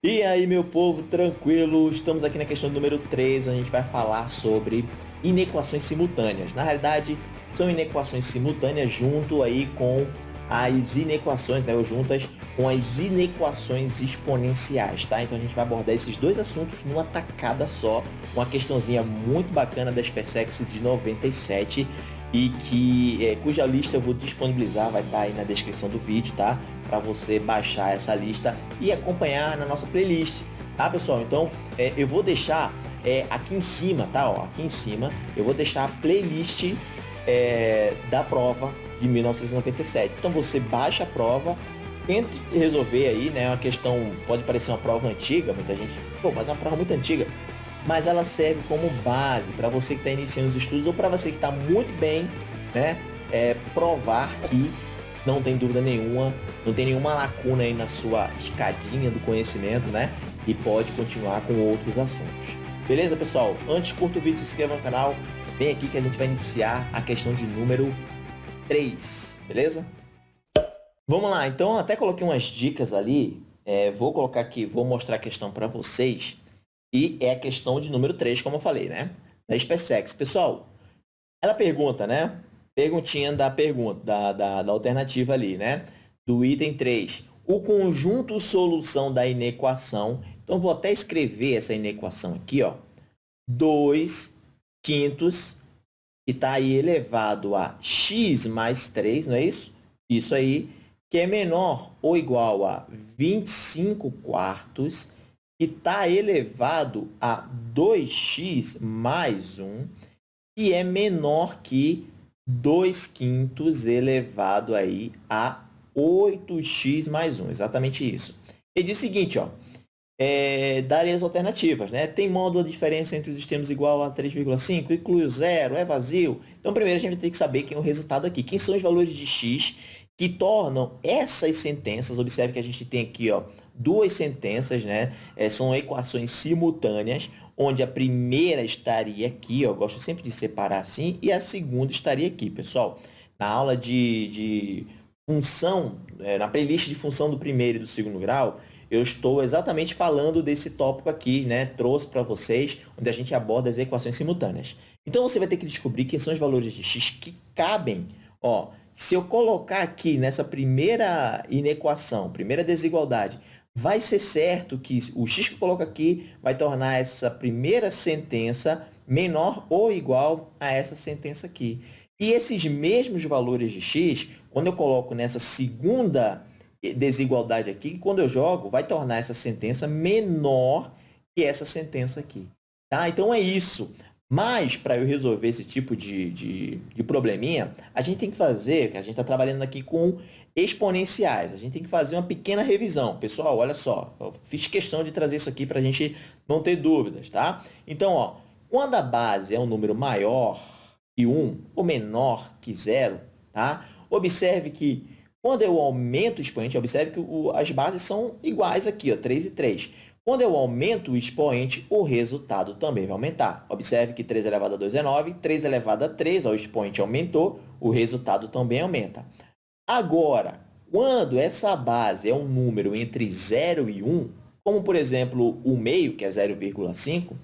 E aí, meu povo, tranquilo? Estamos aqui na questão número 3, onde a gente vai falar sobre inequações simultâneas. Na realidade, são inequações simultâneas junto aí com as inequações, né, ou juntas com as inequações exponenciais, tá? Então a gente vai abordar esses dois assuntos numa tacada só, uma questãozinha muito bacana da SpaceX de 97 e que é, cuja lista eu vou disponibilizar, vai estar tá aí na descrição do vídeo, tá? Para você baixar essa lista e acompanhar na nossa playlist, tá, pessoal? Então, é, eu vou deixar é, aqui em cima, tá? Ó, aqui em cima, eu vou deixar a playlist é, da prova de 1997. Então, você baixa a prova, tente resolver aí, né? Uma questão, pode parecer uma prova antiga, muita gente, pô, mas é uma prova muito antiga mas ela serve como base para você que está iniciando os estudos ou para você que está muito bem, né, é, provar que não tem dúvida nenhuma, não tem nenhuma lacuna aí na sua escadinha do conhecimento, né, e pode continuar com outros assuntos. Beleza, pessoal? Antes, curta o vídeo, se inscreva no canal, vem aqui que a gente vai iniciar a questão de número 3, beleza? Vamos lá, então até coloquei umas dicas ali, é, vou colocar aqui, vou mostrar a questão para vocês, e é a questão de número 3, como eu falei, né? Da SpaceX. Pessoal, ela pergunta, né? Perguntinha da pergunta, da, da, da alternativa ali, né? Do item 3. O conjunto solução da inequação. Então, vou até escrever essa inequação aqui, ó. 2 quintos, que está aí elevado a x mais 3, não é isso? Isso aí, que é menor ou igual a 25 quartos que está elevado a 2x mais 1, que é menor que 2 quintos elevado aí a 8x mais 1. Exatamente isso. Ele diz o seguinte, ó, é, daria as alternativas. Né? Tem módulo a diferença entre os extremos igual a 3,5, inclui o zero, é vazio. Então, primeiro a gente tem que saber quem é o resultado aqui. Quem são os valores de x que tornam essas sentenças, observe que a gente tem aqui ó, duas sentenças, né? É, são equações simultâneas, onde a primeira estaria aqui, ó, eu gosto sempre de separar assim, e a segunda estaria aqui, pessoal. Na aula de, de função, é, na playlist de função do primeiro e do segundo grau, eu estou exatamente falando desse tópico aqui, né? Trouxe para vocês, onde a gente aborda as equações simultâneas. Então, você vai ter que descobrir quem são os valores de x que cabem, ó, se eu colocar aqui nessa primeira inequação, primeira desigualdade, vai ser certo que o x que eu coloco aqui vai tornar essa primeira sentença menor ou igual a essa sentença aqui. E esses mesmos valores de x, quando eu coloco nessa segunda desigualdade aqui, quando eu jogo, vai tornar essa sentença menor que essa sentença aqui. Tá? Então, é isso. Mas, para eu resolver esse tipo de, de, de, probleminha, a gente tem que fazer, a gente está trabalhando aqui com exponenciais, a gente tem que fazer uma pequena revisão. Pessoal, olha só, eu fiz questão de trazer isso aqui para a gente não ter dúvidas, tá? Então, ó, quando a base é um número maior que 1 ou menor que 0, tá? Observe que quando eu aumento o expoente, observe que o, as bases são iguais aqui, ó, 3 e 3. Quando eu aumento o expoente, o resultado também vai aumentar. Observe que 3 elevado a 2 é 9, 3 elevado a 3, ó, o expoente aumentou, o resultado também aumenta. Agora, quando essa base é um número entre 0 e 1, como, por exemplo, o meio, que é 0,5,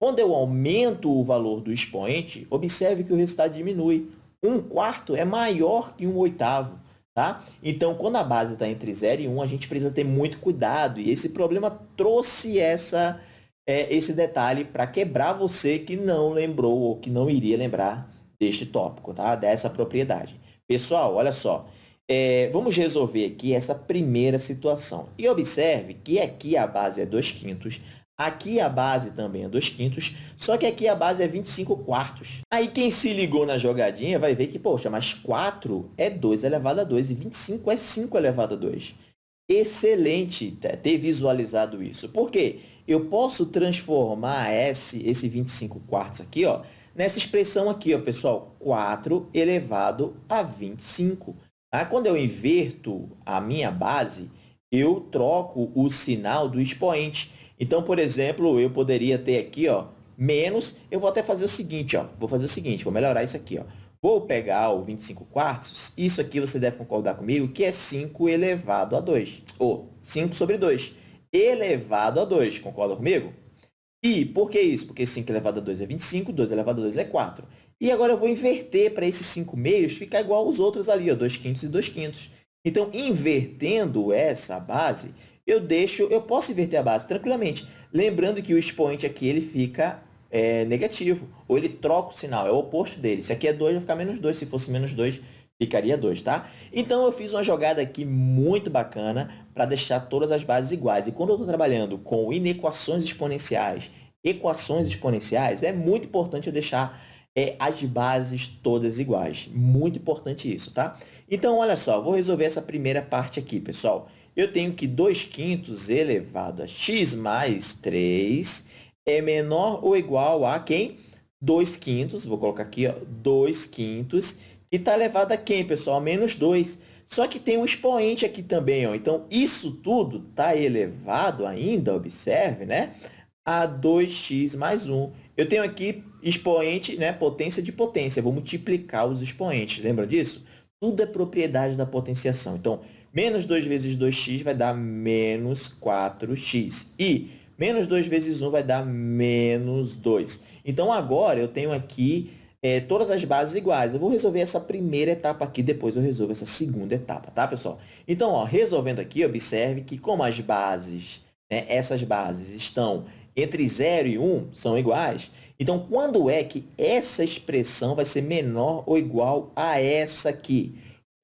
quando eu aumento o valor do expoente, observe que o resultado diminui. 1 quarto é maior que 1 oitavo. Tá? Então, quando a base está entre 0 e 1, a gente precisa ter muito cuidado. E esse problema trouxe essa, é, esse detalhe para quebrar você que não lembrou ou que não iria lembrar deste tópico, tá? dessa propriedade. Pessoal, olha só. É, vamos resolver aqui essa primeira situação. E observe que aqui a base é 2 quintos, Aqui a base também é 2 quintos, só que aqui a base é 25 quartos. Aí quem se ligou na jogadinha vai ver que, poxa, mas 4 é 2 elevado a 2 e 25 é 5 elevado a 2. Excelente ter visualizado isso. Por quê? Eu posso transformar esse, esse 25 quartos aqui, ó, nessa expressão aqui, ó, pessoal, 4 elevado a 25. Tá? Quando eu inverto a minha base, eu troco o sinal do expoente. Então, por exemplo, eu poderia ter aqui, ó, menos, eu vou até fazer o seguinte, ó, vou fazer o seguinte, vou melhorar isso aqui, ó. Vou pegar o 25 quartos, isso aqui você deve concordar comigo, que é 5 elevado a 2, ou 5 sobre 2. elevado a 2. Concorda comigo? E por que isso? Porque 5 elevado a 2 é 25, 2 elevado a 2 é 4. E agora eu vou inverter para esses 5 meios ficar igual aos outros ali, ó, 2 quintos e 2 quintos. Então, invertendo essa base, eu deixo, eu posso inverter a base tranquilamente. Lembrando que o expoente aqui ele fica é, negativo, ou ele troca o sinal, é o oposto dele. Se aqui é 2, vai ficar menos 2. Se fosse menos 2, ficaria 2, tá? Então, eu fiz uma jogada aqui muito bacana para deixar todas as bases iguais. E quando eu estou trabalhando com inequações exponenciais, equações exponenciais, é muito importante eu deixar é, as bases todas iguais. Muito importante isso, tá? Então, olha só, vou resolver essa primeira parte aqui, pessoal. Eu tenho que 2 quintos elevado a x mais 3 é menor ou igual a quem? 2 quintos, vou colocar aqui, ó, 2 quintos e está elevado a quem, pessoal? A menos 2. Só que tem um expoente aqui também. Ó. Então, isso tudo está elevado ainda, observe, né? a 2x mais 1. Eu tenho aqui expoente, né? potência de potência. vou multiplicar os expoentes. Lembra disso? Tudo é propriedade da potenciação. Então, menos 2 vezes 2x vai dar menos 4x. E menos 2 vezes 1 vai dar menos 2. Então, agora eu tenho aqui é, todas as bases iguais. Eu vou resolver essa primeira etapa aqui, depois eu resolvo essa segunda etapa, tá, pessoal? Então, ó, resolvendo aqui, observe que como as bases, né, essas bases estão entre 0 e 1, são iguais, então, quando é que essa expressão vai ser menor ou igual a essa aqui?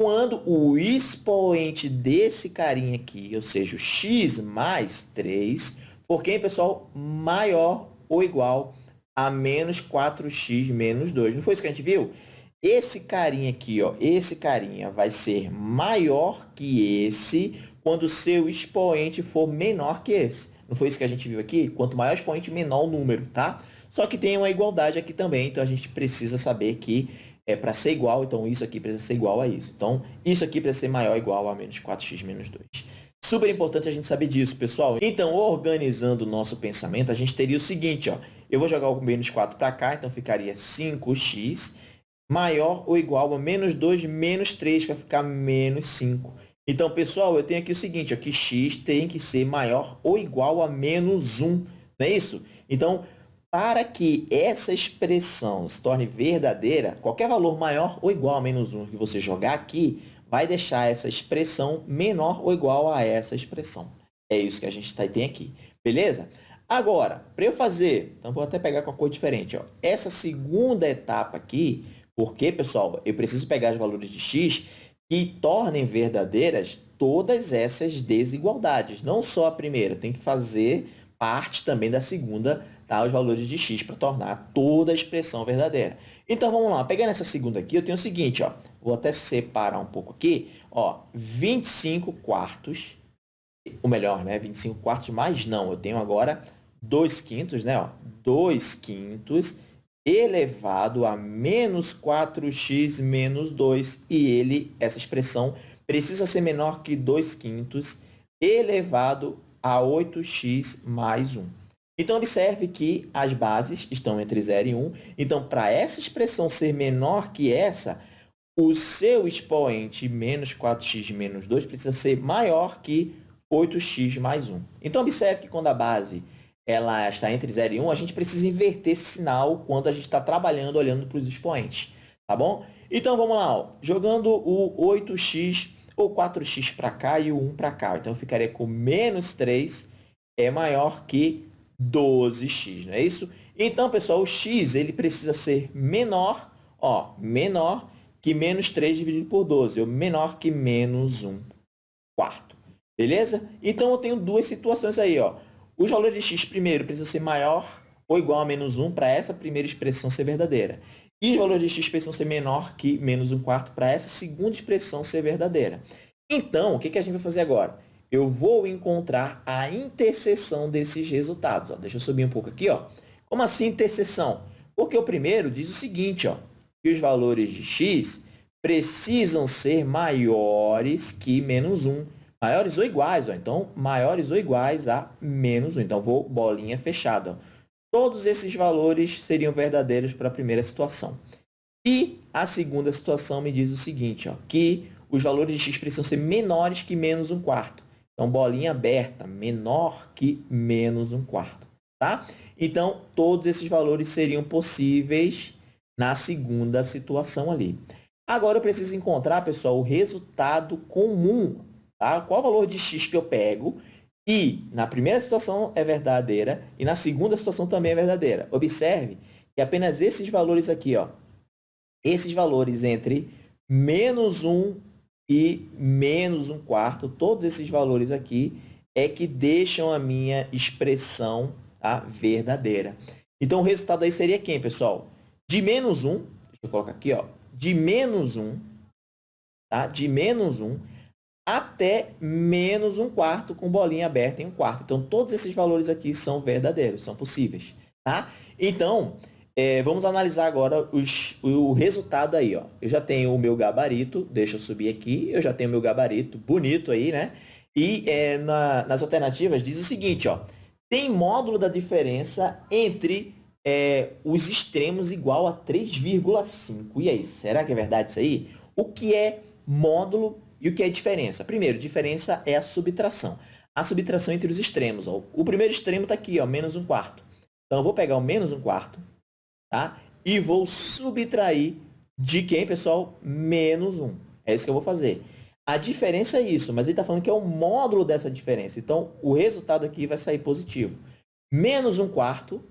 Quando o expoente desse carinha aqui, ou seja, o x mais 3, for quem, pessoal? Maior ou igual a menos 4x menos 2. Não foi isso que a gente viu? Esse carinha aqui, ó, esse carinha vai ser maior que esse quando o seu expoente for menor que esse. Não foi isso que a gente viu aqui? Quanto maior o expoente, menor o número, tá? Só que tem uma igualdade aqui também, então a gente precisa saber que é para ser igual, então isso aqui precisa ser igual a isso. Então, isso aqui precisa ser maior ou igual a menos 4x menos 2. Super importante a gente saber disso, pessoal. Então, organizando o nosso pensamento, a gente teria o seguinte, ó. Eu vou jogar o menos 4 para cá, então ficaria 5x maior ou igual a menos 2 menos 3, vai ficar menos 5. Então, pessoal, eu tenho aqui o seguinte, ó, que x tem que ser maior ou igual a menos 1, não é isso? Então, para que essa expressão se torne verdadeira, qualquer valor maior ou igual a menos 1 que você jogar aqui vai deixar essa expressão menor ou igual a essa expressão. É isso que a gente tá, tem aqui, beleza? Agora, para eu fazer, então vou até pegar com a cor diferente, ó, essa segunda etapa aqui, porque, pessoal, eu preciso pegar os valores de x que tornem verdadeiras todas essas desigualdades, não só a primeira, tem que fazer parte também da segunda, tá? os valores de x para tornar toda a expressão verdadeira. Então, vamos lá. Pegando essa segunda aqui, eu tenho o seguinte, ó. Vou até separar um pouco aqui. Ó, 25 quartos, ou melhor, né? 25 quartos mais não. Eu tenho agora 2 quintos, né? Ó, 2 quintos elevado a menos 4x menos 2. E ele, essa expressão, precisa ser menor que 2 quintos elevado a 8x mais 1. Então, observe que as bases estão entre 0 e 1. Então, para essa expressão ser menor que essa, o seu expoente menos 4x menos 2 precisa ser maior que 8x mais 1. Então, observe que quando a base ela está entre 0 e 1, a gente precisa inverter esse sinal quando a gente está trabalhando olhando para os expoentes. Tá bom? Então, vamos lá. Ó. Jogando o 8x ou 4x para cá e o 1 para cá. Então, eu ficaria com menos 3 é maior que 12x, não é isso? Então, pessoal, o x ele precisa ser menor, ó, menor que menos 3 dividido por 12, ou menor que menos 1 quarto. Beleza? Então, eu tenho duas situações aí. Ó. Os valores de x, primeiro, precisam ser maior ou igual a menos 1 para essa primeira expressão ser verdadeira. E os valores de x precisam ser menor que menos 1 quarto para essa segunda expressão ser verdadeira. Então, o que, que a gente vai fazer agora? eu vou encontrar a interseção desses resultados. Ó. Deixa eu subir um pouco aqui. Ó. Como assim interseção? Porque o primeiro diz o seguinte, ó, que os valores de x precisam ser maiores que menos 1. Maiores ou iguais, ó. então, maiores ou iguais a menos 1. Então, vou bolinha fechada. Ó. Todos esses valores seriam verdadeiros para a primeira situação. E a segunda situação me diz o seguinte, ó, que os valores de x precisam ser menores que menos 1 quarto. Então, bolinha aberta, menor que menos um quarto. Tá? Então, todos esses valores seriam possíveis na segunda situação ali. Agora, eu preciso encontrar, pessoal, o resultado comum. Tá? Qual o valor de x que eu pego? E na primeira situação é verdadeira e na segunda situação também é verdadeira. Observe que apenas esses valores aqui, ó, esses valores entre menos 1 e menos 1 quarto, todos esses valores aqui é que deixam a minha expressão tá, verdadeira. Então, o resultado aí seria quem, pessoal? De menos 1, deixa eu colocar aqui, ó, de menos 1, tá? de menos 1 até menos 1 quarto com bolinha aberta em 1 quarto. Então, todos esses valores aqui são verdadeiros, são possíveis. Tá? Então, é, vamos analisar agora os, o resultado aí. Ó. Eu já tenho o meu gabarito, deixa eu subir aqui, eu já tenho o meu gabarito bonito aí, né? E é, na, nas alternativas diz o seguinte, ó, tem módulo da diferença entre é, os extremos igual a 3,5. E aí, será que é verdade isso aí? O que é módulo e o que é diferença? Primeiro, diferença é a subtração. A subtração entre os extremos. Ó. O primeiro extremo está aqui, ó, menos um quarto. Então, eu vou pegar o menos um quarto, tá? E vou subtrair de quem, pessoal? Menos 1. É isso que eu vou fazer. A diferença é isso, mas ele está falando que é o módulo dessa diferença. Então, o resultado aqui vai sair positivo. Menos 1 quarto,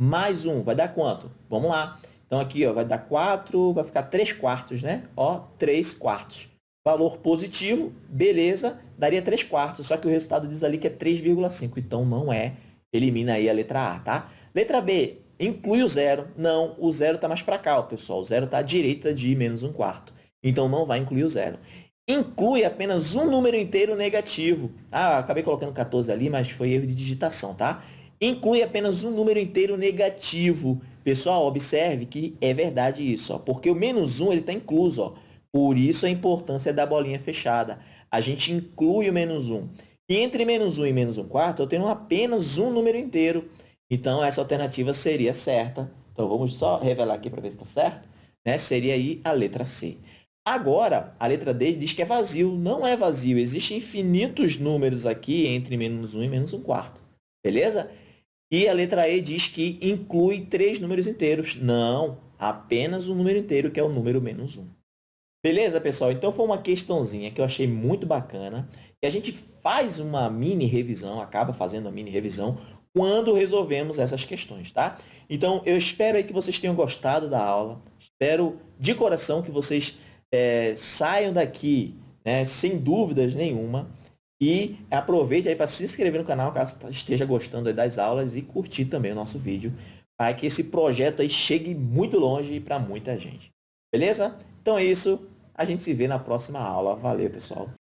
mais 1, vai dar quanto? Vamos lá. Então, aqui ó, vai dar 4, vai ficar 3 quartos, né? Ó, 3 quartos. Valor positivo, beleza, daria 3 quartos. Só que o resultado diz ali que é 3,5. Então, não é. Elimina aí a letra A, tá? Letra B, Inclui o zero. Não, o zero está mais para cá, ó, pessoal. O zero está à direita de menos um quarto. Então, não vai incluir o zero. Inclui apenas um número inteiro negativo. Ah, acabei colocando 14 ali, mas foi erro de digitação, tá? Inclui apenas um número inteiro negativo. Pessoal, observe que é verdade isso, ó, porque o menos 1 está incluso. Ó. Por isso a importância da bolinha fechada. A gente inclui o menos 1. E entre menos 1 e menos 1 quarto, eu tenho apenas um número inteiro. Então, essa alternativa seria certa. Então, vamos só revelar aqui para ver se está certo. Né? Seria aí a letra C. Agora, a letra D diz que é vazio. Não é vazio. Existem infinitos números aqui entre menos 1 e menos 1 quarto. Beleza? E a letra E diz que inclui três números inteiros. Não, apenas um número inteiro, que é o número menos 1. Beleza, pessoal? Então, foi uma questãozinha que eu achei muito bacana. E a gente faz uma mini revisão, acaba fazendo uma mini revisão quando resolvemos essas questões, tá? Então, eu espero aí que vocês tenham gostado da aula. Espero de coração que vocês é, saiam daqui né, sem dúvidas nenhuma. E aproveite aí para se inscrever no canal, caso esteja gostando das aulas e curtir também o nosso vídeo, para que esse projeto aí chegue muito longe e para muita gente. Beleza? Então é isso. A gente se vê na próxima aula. Valeu, pessoal!